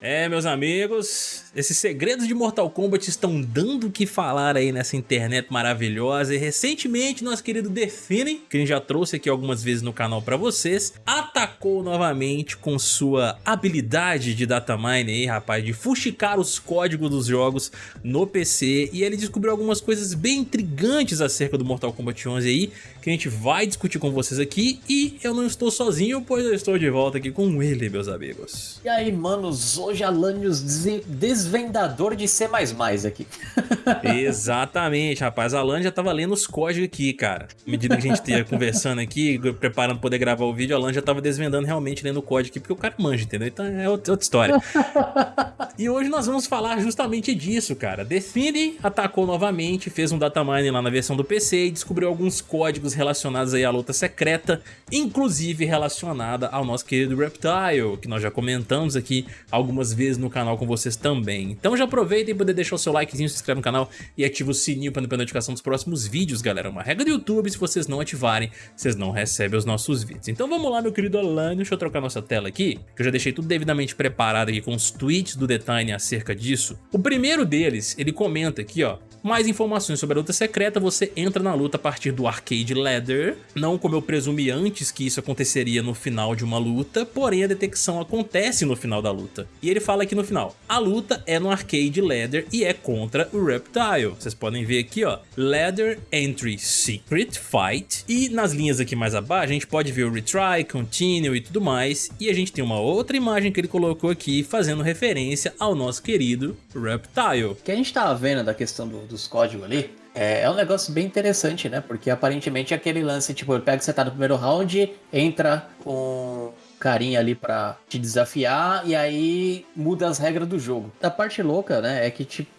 É, meus amigos, esses segredos de Mortal Kombat estão dando o que falar aí nessa internet maravilhosa. E recentemente nosso querido Define, que a gente já trouxe aqui algumas vezes no canal pra vocês, atacou novamente com sua habilidade de datamine aí, rapaz, de fuxicar os códigos dos jogos no PC e ele descobriu algumas coisas bem intrigantes acerca do Mortal Kombat 11 aí, que a gente vai discutir com vocês aqui. E eu não estou sozinho, pois eu estou de volta aqui com ele, meus amigos. E aí, manos, hoje Alanios desvendador de C++ aqui. Exatamente, rapaz. A Alan já tava lendo os códigos aqui, cara. À medida que a gente ia conversando aqui, preparando pra poder gravar o vídeo, a Alan já tava desvendando realmente lendo o código aqui, porque o cara manja, entendeu? Então é outra história. e hoje nós vamos falar justamente disso, cara. Define atacou novamente, fez um datamine lá na versão do PC e descobriu alguns códigos relacionados aí à luta secreta, inclusive relacionada ao nosso querido Reptile, que nós já comentamos aqui algumas algumas vezes no canal com vocês também. Então já aproveitem poder deixar o seu likezinho, se inscreve no canal e ativa o sininho para não perder notificação dos próximos vídeos, galera. Uma regra do YouTube, se vocês não ativarem, vocês não recebem os nossos vídeos. Então vamos lá, meu querido Alan, deixa eu trocar nossa tela aqui, que eu já deixei tudo devidamente preparado aqui com os tweets do Detine acerca disso. O primeiro deles, ele comenta aqui, ó, mais informações sobre a luta secreta, você entra na luta a partir do Arcade Ladder, não como eu presumi antes que isso aconteceria no final de uma luta, porém a detecção acontece no final da luta. E ele fala aqui no final, a luta é no Arcade Ladder e é contra o Reptile. Vocês podem ver aqui, ó, Ladder Entry Secret Fight, e nas linhas aqui mais abaixo a gente pode ver o Retry, Continue e tudo mais, e a gente tem uma outra imagem que ele colocou aqui fazendo referência ao nosso querido Reptile. O que a gente tava vendo da questão do, dos códigos ali, é, é, um negócio bem interessante, né? Porque aparentemente é aquele lance, tipo, ele pega você tá no primeiro round, entra com carinha ali para te desafiar e aí muda as regras do jogo. A parte louca, né, é que tipo,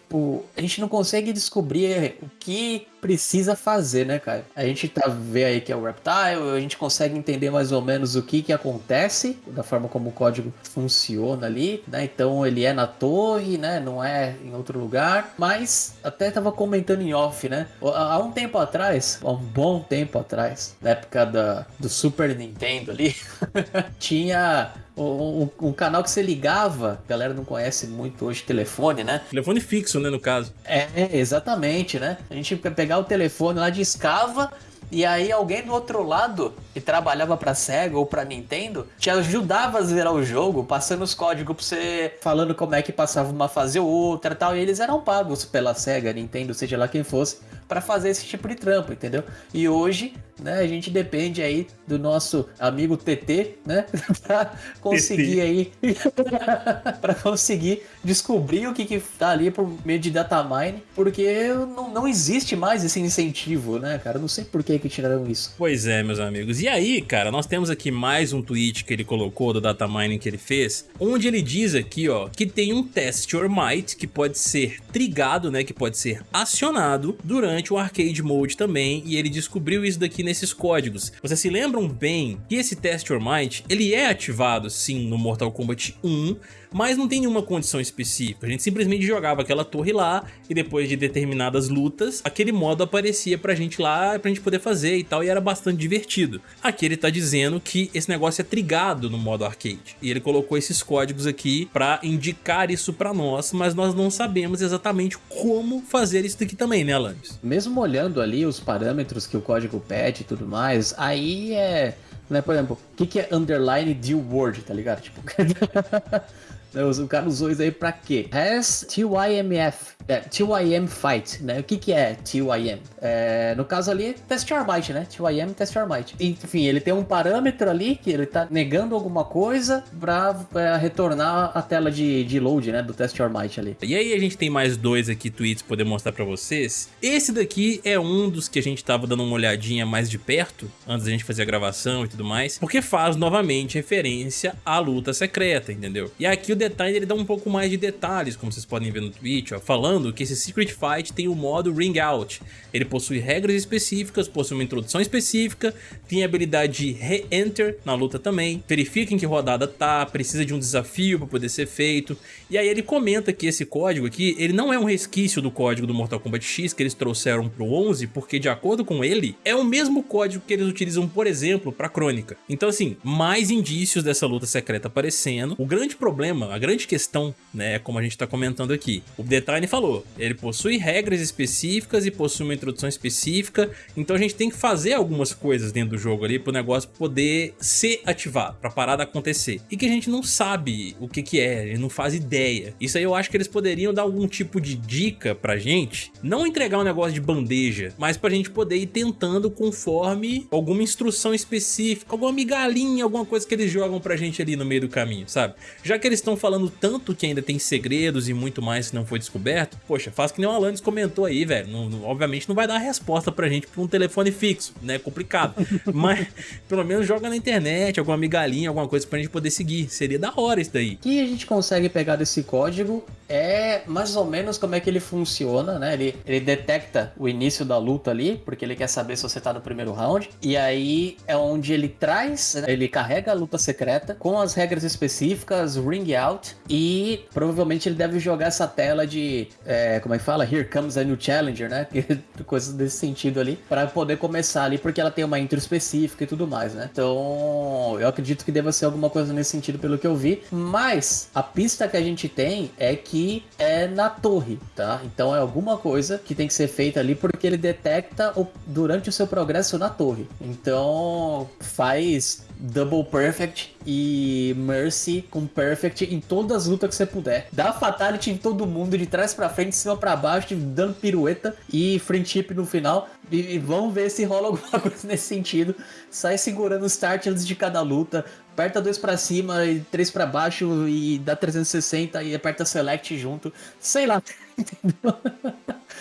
a gente não consegue descobrir o que precisa fazer, né, cara? A gente tá vê aí que é o Reptile, a gente consegue entender mais ou menos o que que acontece, da forma como o código funciona ali, né? Então ele é na torre, né? Não é em outro lugar. Mas até tava comentando em off, né? Há um tempo atrás, há um bom tempo atrás, na época da, do Super Nintendo ali, tinha um, um, canal que você ligava, a galera não conhece muito hoje telefone, né? Telefone fixo, né, no caso. É, exatamente, né? A gente pegar o telefone lá de escava e aí alguém do outro lado, que trabalhava pra SEGA ou pra Nintendo, te ajudava a zerar o jogo, passando os códigos pra você, falando como é que passava uma fase ou outra tal. E eles eram pagos pela SEGA, Nintendo, seja lá quem fosse, para fazer esse tipo de trampo, entendeu? E hoje, né, a gente depende aí do nosso amigo TT, né, pra conseguir aí, para conseguir descobrir o que que tá ali por meio de datamine, porque não, não existe mais esse incentivo, né, cara? Eu não sei por que que tiraram isso. Pois é, meus amigos. E aí, cara, nós temos aqui mais um tweet que ele colocou do datamining que ele fez, onde ele diz aqui, ó, que tem um test your might que pode ser trigado, né, que pode ser acionado durante durante o Arcade Mode também, e ele descobriu isso daqui nesses códigos. Vocês se lembram bem que esse Test Your Might, ele é ativado sim no Mortal Kombat 1, mas não tem nenhuma condição específica. A gente simplesmente jogava aquela torre lá e depois de determinadas lutas, aquele modo aparecia pra gente lá, pra gente poder fazer e tal, e era bastante divertido. Aqui ele tá dizendo que esse negócio é trigado no modo arcade, e ele colocou esses códigos aqui pra indicar isso pra nós, mas nós não sabemos exatamente como fazer isso daqui também, né, Alanis? Mesmo olhando ali os parâmetros que o código pede e tudo mais, aí é... Né, por exemplo, o que, que é underline deal word, tá ligado? Tipo, o cara usou isso aí pra quê? Has TYMF é, TYM Fight, né? O que que é TYM? É, no caso ali, Test Your Might, né? TYM Test Your Might. Enfim, ele tem um parâmetro ali que ele tá negando alguma coisa pra é, retornar a tela de, de load, né? Do Test Your Might ali. E aí a gente tem mais dois aqui tweets poder mostrar pra vocês. Esse daqui é um dos que a gente tava dando uma olhadinha mais de perto, antes da gente fazer a gravação e tudo mais, porque faz novamente referência à luta secreta, entendeu? E aqui o detalhe ele dá um pouco mais de detalhes, como vocês podem ver no tweet, ó, falando que esse Secret Fight tem o modo Ring Out. Ele possui regras específicas, possui uma introdução específica, tem a habilidade de Re-Enter na luta também, verifica em que rodada tá, precisa de um desafio para poder ser feito. E aí ele comenta que esse código aqui, ele não é um resquício do código do Mortal Kombat X que eles trouxeram pro 11, porque de acordo com ele, é o mesmo código que eles utilizam, por exemplo, pra Crônica. Então assim, mais indícios dessa luta secreta aparecendo. O grande problema, a grande questão, né, como a gente tá comentando aqui. O Detine falou, ele possui regras específicas e possui uma introdução específica, então a gente tem que fazer algumas coisas dentro do jogo ali pro negócio poder ser ativado, pra parada acontecer. E que a gente não sabe o que que é, não faz ideia. Isso aí eu acho que eles poderiam dar algum tipo de dica pra gente, não entregar um negócio de bandeja, mas pra gente poder ir tentando conforme alguma instrução específica, alguma migalhinha, alguma coisa que eles jogam pra gente ali no meio do caminho, sabe? Já que eles estão falando tanto que ainda tem segredos e muito mais que não foi descoberto, poxa, faz que nem o Alanis comentou aí, velho, não, não, obviamente não vai dar resposta pra gente por um telefone fixo, né, complicado, mas pelo menos joga na internet, alguma migalhinha, alguma coisa pra gente poder seguir, seria da hora isso daí. O que a gente consegue pegar desse código é mais ou menos como é que ele funciona, né, ele, ele detecta o início da luta ali, porque ele quer saber se você tá no primeiro round, e aí é onde ele traz, né, ele carrega a luta secreta com as regras específicas, ring out, e provavelmente ele deve jogar essa tela de, é, como é que fala? Here comes a new challenger, né? Coisas desse sentido ali, para poder começar ali, porque ela tem uma intro específica e tudo mais, né? Então, eu acredito que deva ser alguma coisa nesse sentido pelo que eu vi, mas a pista que a gente tem é que é na torre, tá? Então é alguma coisa que tem que ser feita ali, porque ele detecta o, durante o seu progresso na torre. Então, faz Double Perfect e Mercy com Perfect em todas as lutas que você puder. Dá Fatality em todo mundo, de trás para frente, de cima para baixo, dando pirueta e friendship no final. E, e vamos ver se rola alguma coisa nesse sentido. Sai segurando o start antes de cada luta. Aperta dois para cima e três para baixo e dá 360 e aperta select junto. Sei lá. Entendeu?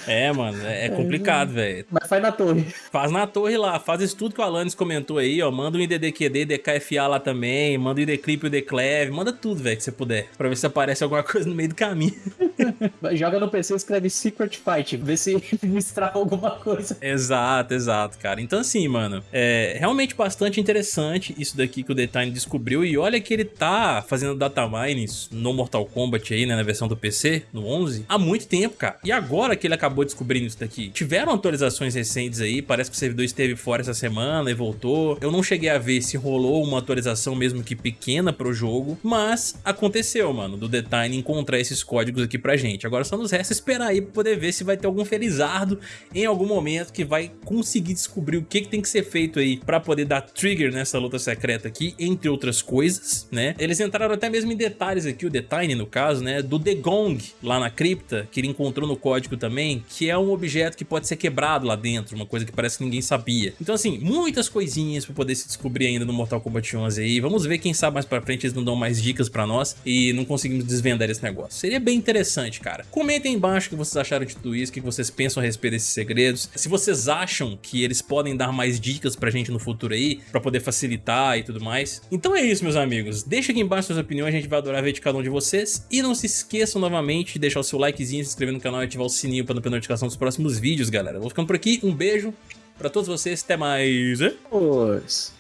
É, mano, é, é complicado, velho. Mas faz na torre. Faz na torre lá, faz isso tudo que o Alanis comentou aí, ó. Manda um IDDQD, DKFA lá também, manda o IDClip e o DCleve, manda tudo, velho, que você puder, pra ver se aparece alguma coisa no meio do caminho. Joga no PC e escreve Secret Fight, vê se destrava alguma coisa. Exato, exato, cara. Então assim, mano, é realmente bastante interessante isso daqui que o Detine descobriu e olha que ele tá fazendo data mining no Mortal Kombat aí, né, na versão do PC, no 11, há muito tempo, cara. E agora que ele acabou descobrindo isso daqui, tiveram atualizações recentes aí, parece que o servidor esteve fora essa semana e voltou. Eu não cheguei a ver se rolou uma atualização mesmo que pequena pro jogo, mas aconteceu, mano, do Detine encontrar esses códigos aqui pra gente. Agora só nos resta esperar aí pra poder ver se vai ter algum felizardo em algum momento que vai conseguir descobrir o que, que tem que ser feito aí pra poder dar trigger nessa luta secreta aqui, entre outras coisas, né? Eles entraram até mesmo em detalhes aqui, o Detine no caso, né, do Degong lá na cripta, que ele encontrou no código também, que é um objeto que pode ser quebrado lá dentro, uma coisa que parece que ninguém sabia. Então assim, muitas coisinhas pra poder se descobrir ainda no Mortal Kombat 11 aí, vamos ver quem sabe mais pra frente eles não dão mais dicas pra nós e não conseguimos desvendar esse negócio. Seria bem interessante, cara. Comentem embaixo o que vocês acharam de tudo isso, o que vocês pensam a respeito desses segredos, se vocês acham que eles podem dar mais dicas pra gente no futuro aí, pra poder facilitar e tudo mais. Então é isso, meus amigos. Deixa aqui embaixo suas opiniões, a gente vai adorar ver de cada um de vocês. E não se esqueçam novamente de deixar o seu likezinho, se inscrever no canal e ativar o sininho pra perder notificação dos próximos vídeos, galera. vou ficando por aqui, um beijo pra todos vocês, até mais. Pois.